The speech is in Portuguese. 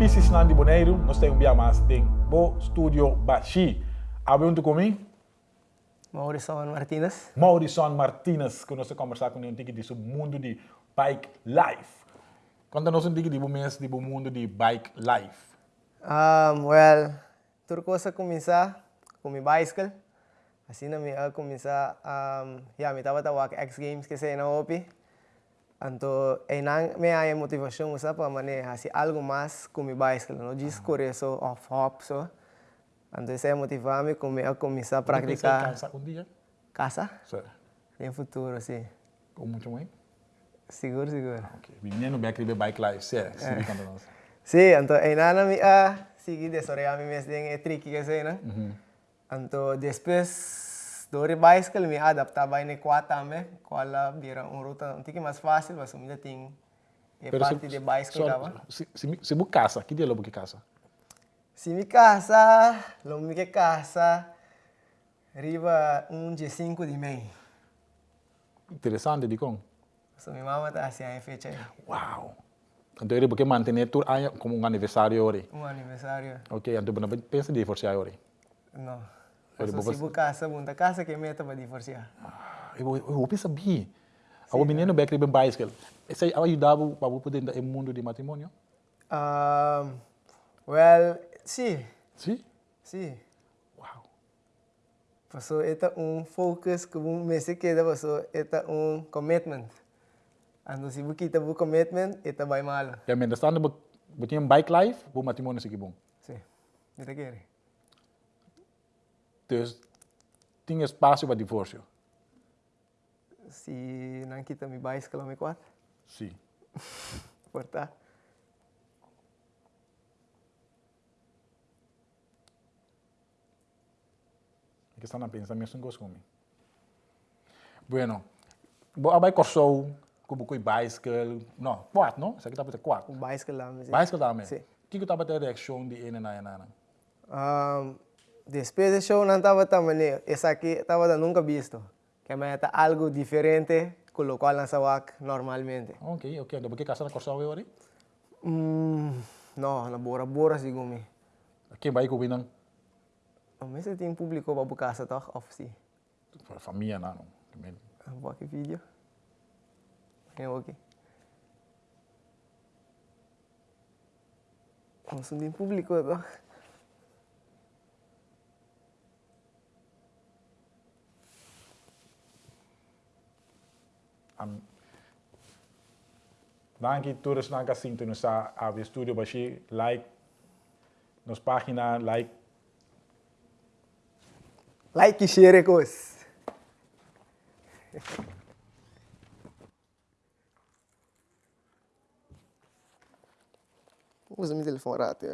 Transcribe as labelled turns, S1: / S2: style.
S1: pieces na de Boneiro, nós temos um dia mais tem Bo Studio Bashi. Abre comigo?
S2: Maurição Martínez.
S1: Maurição Martínez, que nós vamos conversar com ele um sobre o mundo de bike life. Conta-nos um pouco do mês do mundo de bike life.
S2: Um, well, tudo coisa começar com minha bicycle. Assim, eu começar, um, yeah, me estava a X Games que sei na OPI. Então, aí me há motivação usa para manejar assim, algo mais com minha bicycle, não diz correr só off-hop só. Então, isso é motivar-me a começar a praticar.
S1: Casa um dia?
S2: Casa?
S1: Sim.
S2: Em futuro, sim.
S1: Com muito bem?
S2: Seguro, seguro.
S1: Ah, ok. Menino bem aquele bike life, sim, sim, é.
S2: Sim, então, aí nada me a seguir desorear me mesmo é tricky que sei, né? Então, depois Dori bicycle me adaptar bem ne quatro também, qual vira uma ruta um pouquinho mais fácil, mas ainda tem é parte de bicycle dava.
S1: Se se se bu casa, que dia logo que casa?
S2: Se me casa, logo me que casa, riba um dia cinco de mês.
S1: Interessante de com.
S2: So minha mama tá assim a fecha aí.
S1: Uau. Então ele porque manter tudo como um aniversário hoje.
S2: Um aniversário.
S1: Ok, então você pensa em divorciar hoje?
S2: Não. So, se você casa, bunta casa que meta para divorciar.
S1: Ah, eu, eu, eu percebi. O menino bem bem bicycle. Isso ajudava para poder no mundo de matrimônio?
S2: Um, well, sim.
S1: Sim?
S2: Sim.
S1: Uau.
S2: Passou, é um focus que um mês queda, passou, é um commitment. Se você tem um commitment, é bem mal.
S1: E a mente está no bike life, o matrimônio é bom.
S2: Sim. Não quer.
S1: Dus tinha espaço para divórcio?
S2: Se não quita me bais que me quatro?
S1: Sim.
S2: Porta.
S1: que estão a pensar mesmo com comigo. Bueno, vou abai corsou, como com bicycle, não, quatro, não? Isso aqui está para ter quatro.
S2: Bicycle mas.
S1: Bicycle também.
S2: Sim.
S1: O que que está para ter reação de ene na ene?
S2: Um, Después del show no estaba también, esa aquí estaba nunca visto, que me está algo diferente con lo cual lanzaba normalmente.
S1: Ok, ok. ¿Por qué casa na corsa hoy?
S2: Mm, no, na bora bora sigumi.
S1: Quem vai combinando?
S2: O mês tem público para casa, toch? Of sim?
S1: Para a família, não.
S2: Vou aqui vídeo. Eu aqui. Vamos tem público, toch?
S1: Am Danke todos na kasinto no sa Ave Studio bashi like nos página like.
S2: Like e share cos. Usa meu telefone rato,